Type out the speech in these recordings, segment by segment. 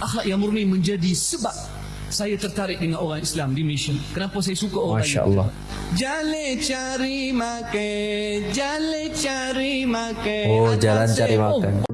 akhlak yang murni menjadi sebab saya tertarik dengan orang Islam di Malaysia. Kenapa saya suka orang Masya Allah. Jale cari makan, jale cari makan. Oh, jalan cari makan.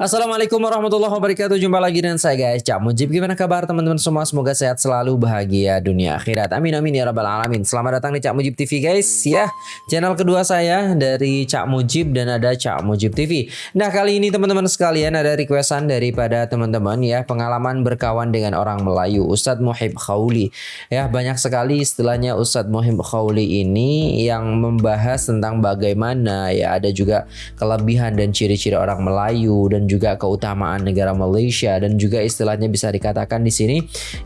Assalamualaikum warahmatullahi wabarakatuh. Jumpa lagi dengan saya guys. Cak Mujib Gimana kabar teman-teman semua? Semoga sehat selalu Bahagia dunia akhirat. Amin amin ya rabbal alamin. Selamat datang di Cak Mujib TV guys Ya. Channel kedua saya Dari Cak Mujib Dan ada Cak Mujib TV Nah kali ini teman-teman sekalian Ada requestan daripada teman-teman ya. Pengalaman berkawan dengan orang Melayu Ustadz Muhib Khawli Ya banyak sekali istilahnya Ustadz Muhib Khawli ini Yang membahas tentang bagaimana Ya ada juga kelebihan dan ciri-ciri orang Melayu Dan juga keutamaan negara Malaysia dan juga istilahnya bisa dikatakan di sini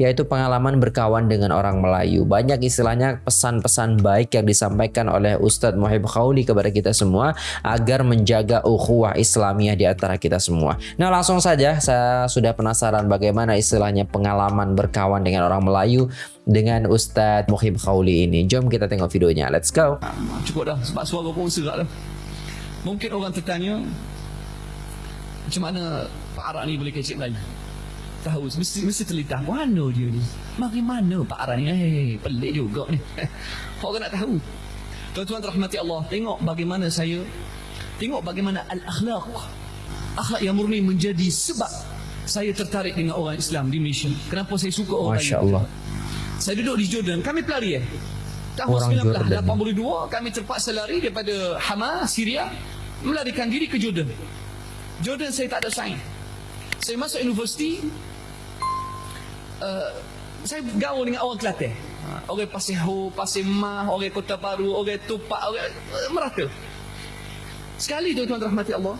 yaitu pengalaman berkawan dengan orang Melayu. Banyak istilahnya pesan-pesan baik yang disampaikan oleh Ustadz Muhib Khawli kepada kita semua agar menjaga ukhuwah Islamiyah di antara kita semua. Nah, langsung saja saya sudah penasaran bagaimana istilahnya pengalaman berkawan dengan orang Melayu dengan Ustadz Muhib Khawli ini. Jom kita tengok videonya. Let's go. Cukup dah sebab suara pun serak dah. Mungkin orang tertanya macam mana Pak Arak ni boleh kecik Melayu? Tahu mesti mesti terlintas mana dia ni? Bagaimana Pak Arak ni? Eh, pelik juga ni. Orang nak tahu. Tuan-tuan rahmati Allah, tengok bagaimana saya tengok bagaimana al-akhlaq. Akhlak yang murni menjadi sebab saya tertarik dengan orang Islam di Malaysia. Kenapa saya suka orang Masya Melayu? Allah. Saya duduk di Jordan. Kami pelari eh. Tahun Orang Jordan. 1982 kami terpaksa lari daripada Hama, Syria melarikan diri ke Jordan. Jordan saya tak ada sign. Saya masuk universiti uh, saya gaul dengan orang Kelantan. Ha, orang Pasir Ho, Pasir Mah, orang Kota Baru, orang Tupak, orang uh, merata. Sekali tuan-tuan rahmati Allah,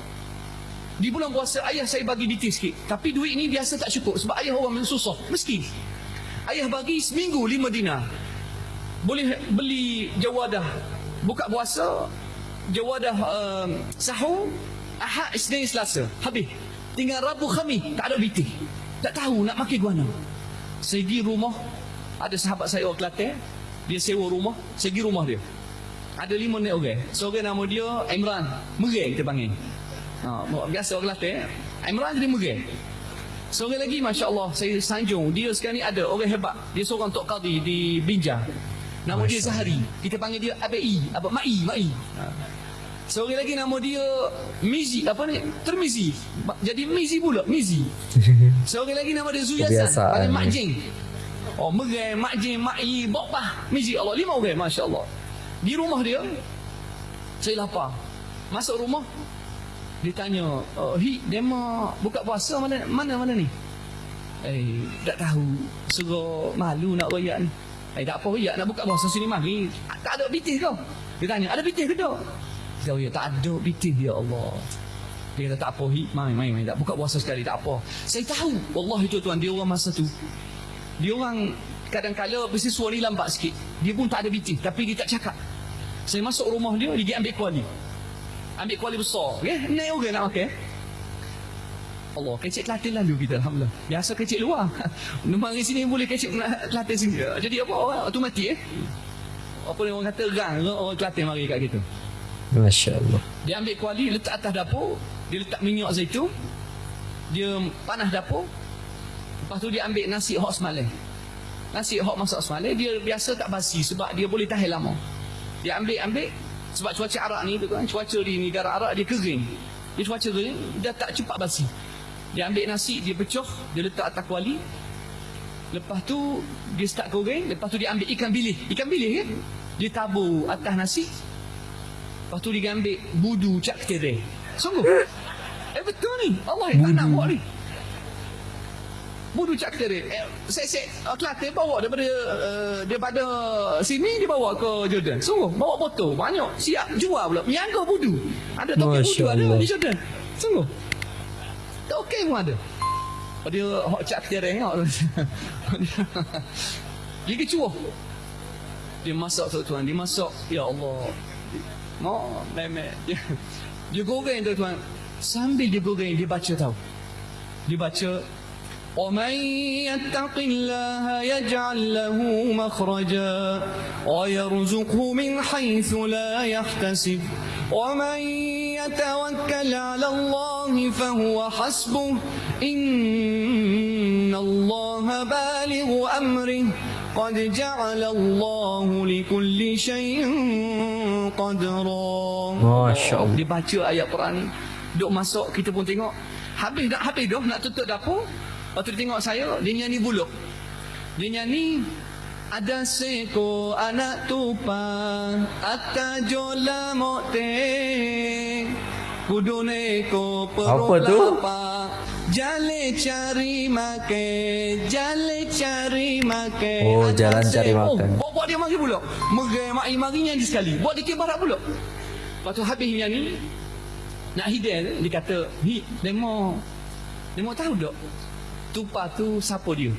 di bulan puasa ayah saya bagi detail sikit. Tapi duit ni biasa tak cukup sebab ayah orang susah, miskin. Ayah bagi seminggu lima dinar. Boleh beli jawadah buka puasa, jawadah um, sahur, Ahad, Isnin, Selasa. Habis. Tinggal Rabu, Khamis. Tak ada biti. Tak tahu nak makan guana. Saya pergi rumah. Ada sahabat saya orang Kelantan. Dia sewa rumah. Saya pergi rumah dia. Ada lima nek orang. Seorang nama dia Imran. Mereng kita panggil. Ha, biasa orang Kelantan. Imran jadi mereng. Seorang lagi Masya Allah Saya sanjung Dia sekarang ni ada Orang hebat Dia seorang Tok Qadi Di Binjai Nama dia Zahari Kita panggil dia ABI Apa Mai Mai ha. Seorang lagi nama dia Mizi Apa ni Termizi Jadi Mizi pula Mizi Seorang lagi nama dia Zuyasan Panggil. Mak Jing Oh Merai Mak Jing Mak I Bokpah Mizi Allah Lima orang Masya Allah Di rumah dia Saya lapar Masuk rumah dia tanya, oh, Hi, dema buka puasa mana mana mana ni? Eh, tak tahu. Suruh malu nak royak ni. Eh, tak apa royak nak buka puasa sini mari. Tak ada bitih kau. Dia tanya, ada bitih ke tak? Dia kata, ya, tak ada bitih ya Allah. Dia kata, tak apa, Hi, mai, mai, mai. Tak buka puasa sekali, tak apa. Saya tahu, Wallahi tuan-tuan, dia orang masa tu. Dia orang kadang-kala mesti suara ni lambat sikit. Dia pun tak ada bitih, tapi dia tak cakap. Saya masuk rumah dia, dia ambil kuali. Ambil kuali besar. Okay? Naik orang nak makan. Allah, kecik Kelantan lalu kita Alhamdulillah. Biasa kecik luar. Nombor hari sini boleh kecik Kelantan sini. Jadi apa orang automatik eh. Apa ni orang kata rang orang Kelantan mari kat kita. Masya Allah. Dia ambil kuali letak atas dapur, dia letak minyak zaitun. Dia panas dapur. Lepas tu dia ambil nasi hot semalam. Nasi hot masak semalam dia biasa tak basi sebab dia boleh tahan lama. Dia ambil ambil sebab cuaca Arab ni kan, cuaca di negara Arab dia kering. Dia cuaca kering, dia tak cepat basi. Dia ambil nasi, dia pecah, dia letak atas kuali. Lepas tu dia start goreng, lepas tu dia ambil ikan bilis. Ikan bilis kan? Dia tabur atas nasi, Lepas tu dia ambil budu cak ketere. Sungguh. Eh betul ni. Allah tak nak buat ni. Budu cak ketere. Eh, saya saya uh, Kelantan bawa daripada uh, daripada sini dia bawa ke Jordan. Sungguh bawa botol banyak. Siap jual pula. Miangga budu. Ada tokek budu ada di Jordan. Sungguh. Tokek pun ada. Oh, dia hot cak ketere tengok. dia kecuah. Dia masak tuan-tuan. Dia masak. Ya Allah. Mau memek. Dia, dia goreng tu tuan. Sambil dia goreng dia baca tahu. Dia baca ومن يتق الله يجعل له مخرجا ويرزقه من حيث لا يحتسب ومن يتوكل على الله فهو حسبه إن الله بالغ أمره قد جعل الله لكل شيء قدرا Masya Allah. Dia baca ayat Quran ni Duk masuk kita pun tengok Habis dah habis dah nak tutup dapur Lepas tu dia tengok saya Dia nyanyi buluk Dia nyanyi ada seko anak tupa Atta jola mokte Kudune ko perut Jale cari make Jale cari make Oh, jalan cari seko. makan. Oh, buat dia mari pula. Mari mari mari nyanyi sekali. Buat dia kibarat pula. Lepas tu habis nyanyi Nak hidayah tu Dia kata Hi Demo Demo tahu tak? Tupa tu siapa dia?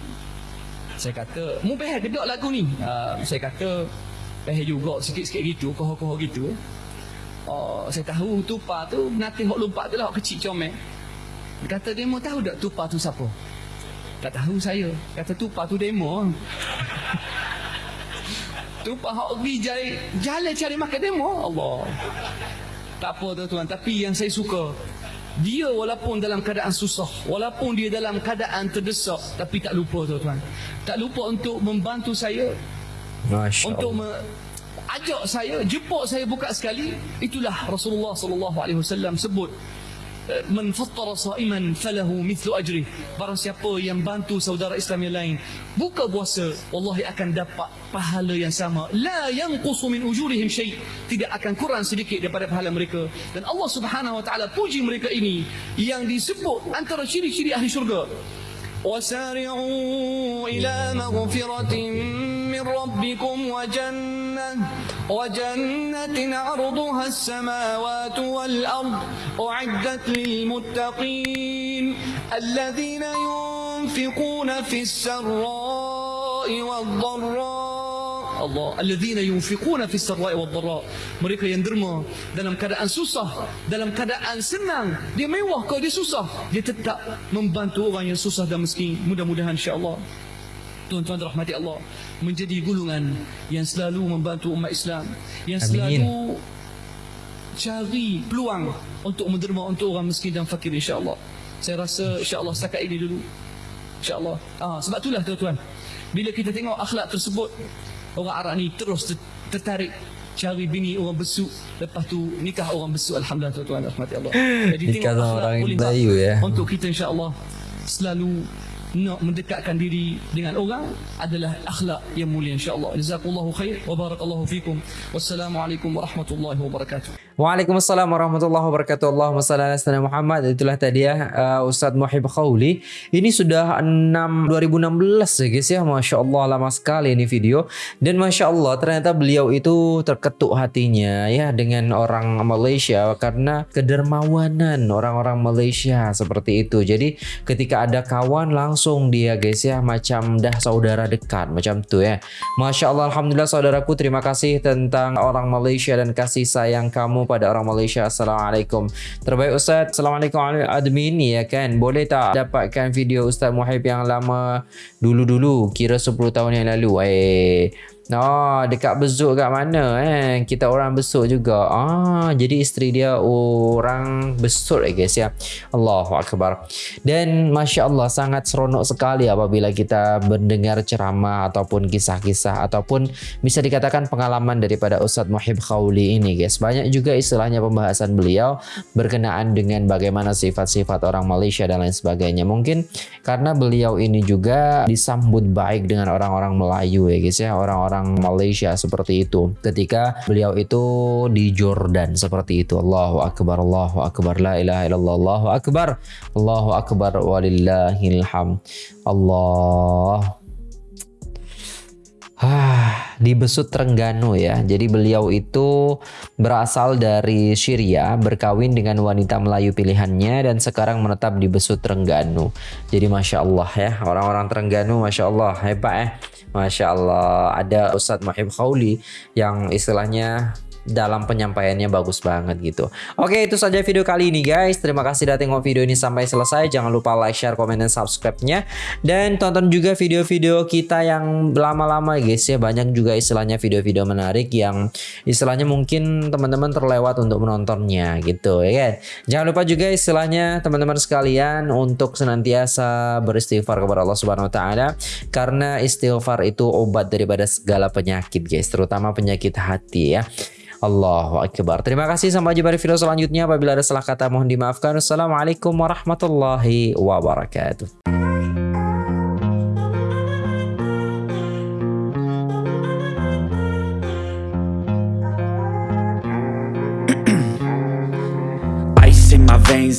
Saya kata Mu peheh kedok lagu ni. Uh, Saya kata Peheh juga sikit-sikit gitu Koho-koho gitu. Oh, saya tahu tupa tu nanti hok lompat tu lah hok kecil comel. Dia kata demo tahu tak tupa tu siapa? Tak tahu saya. Kata tupa tu demo. tupa hok pergi jalan jalan cari makan demo. Allah. Tak apa tuan-tuan, tapi yang saya suka dia walaupun dalam keadaan susah, walaupun dia dalam keadaan terdesak, tapi tak lupa tuan-tuan. Tak lupa untuk membantu saya Masya untuk me, ajak saya jemput saya buka sekali itulah Rasulullah sallallahu alaihi wasallam sebut man fattara saiman falahu mithlu ajri. Barang siapa yang bantu saudara Islam yang lain buka puasa wallahi akan dapat pahala yang sama. La yang qusu min ujurihim syai. Tidak akan kurang sedikit daripada pahala mereka. Dan Allah Subhanahu wa taala puji mereka ini yang disebut antara ciri-ciri ahli syurga. Wasari'u ila maghfiratin min rabbikum wa jannah وجنة عرضها السماوات والأرض أعدت للمتقين الذين ينفقون في السراء والضراء Allah alladzina yunfiquna fis sarra'i wad dharra mereka yang derma dalam keadaan susah dalam keadaan senang dia mewah ke dia susah dia tetap membantu orang yang susah dan miskin mudah-mudahan insyaallah tuan-tuan rahmati Allah menjadi gulungan yang selalu membantu umat Islam yang Amin. selalu cari peluang untuk menderma untuk orang miskin dan fakir insyaallah. Saya rasa insyaallah setakat ini dulu. Insyaallah. Ah sebab itulah tuan-tuan. Bila kita tengok akhlak tersebut orang Arab ni terus ter- tertarik cari bini orang besuk. Lepas tu nikah orang besuk. Alhamdulillah tuan-tuan rahmati Allah. Jadi Nikah sama orang Melayu, ya. untuk kita insyaallah selalu nak mendekatkan diri dengan orang adalah akhlak yang mulia insyaallah jazakallahu khair wa barakallahu fikum wassalamualaikum warahmatullahi wabarakatuh Waalaikumsalam warahmatullahi wabarakatuh. Allahumma salli ala sayyidina Muhammad. Itulah tadi ya uh, Ustadz Muhib Khawli. Ini sudah 6 2016 ya guys ya. Masya Allah lama sekali ini video. Dan Masya Allah ternyata beliau itu terketuk hatinya ya dengan orang Malaysia karena kedermawanan orang-orang Malaysia seperti itu. Jadi ketika ada kawan langsung dia guys ya macam dah saudara dekat macam tu ya. Masya Allah Alhamdulillah saudaraku terima kasih tentang orang Malaysia dan kasih sayang kamu pada orang Malaysia. Assalamualaikum. Terbaik Ustaz. Assalamualaikum admin ya kan. Boleh tak dapatkan video Ustaz Muhaib yang lama dulu-dulu kira 10 tahun yang lalu. Eh Oh, dekat besuk kat mana eh? Kita orang besuk juga. Ah, jadi isteri dia orang besuk eh guys ya. Allahu akbar. Dan masya-Allah sangat seronok sekali apabila kita mendengar ceramah ataupun kisah-kisah ataupun bisa dikatakan pengalaman daripada Ustadz Muhib Khawli ini guys. Banyak juga istilahnya pembahasan beliau berkenaan dengan bagaimana sifat-sifat orang Malaysia dan lain sebagainya. Mungkin karena beliau ini juga disambut baik dengan orang-orang Melayu ya guys ya, orang-orang Malaysia seperti itu. Ketika beliau itu di Jordan seperti itu. Allahu akbar, Allahu akbar, la ilaha illallah, Allahu akbar, Allahu akbar walillahil hamd. Allah Ah, di Besut Trengganu ya. Jadi beliau itu berasal dari Syria, berkawin dengan wanita Melayu pilihannya dan sekarang menetap di Besut Trengganu. Jadi masya Allah ya, orang-orang Trengganu masya Allah hebat eh. Masya Allah ada Ustadz Mahib Khawli yang istilahnya dalam penyampaiannya bagus banget gitu. Oke, itu saja video kali ini guys. Terima kasih sudah tengok video ini sampai selesai. Jangan lupa like, share, komen, dan subscribe-nya. Dan tonton juga video-video kita yang lama-lama guys ya. Banyak juga istilahnya video-video menarik yang istilahnya mungkin teman-teman terlewat untuk menontonnya gitu ya kan. Jangan lupa juga istilahnya teman-teman sekalian untuk senantiasa beristighfar kepada Allah Subhanahu wa taala karena istighfar itu obat daripada segala penyakit guys, terutama penyakit hati ya. Allahu Akbar. Terima kasih sampai jumpa di video selanjutnya. Apabila ada salah kata mohon dimaafkan. Assalamualaikum warahmatullahi wabarakatuh.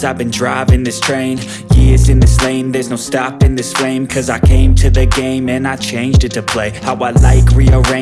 I've been driving this train Years in this lane, there's no stopping this flame Cause I came to the game and I changed it to play How I like, rearrange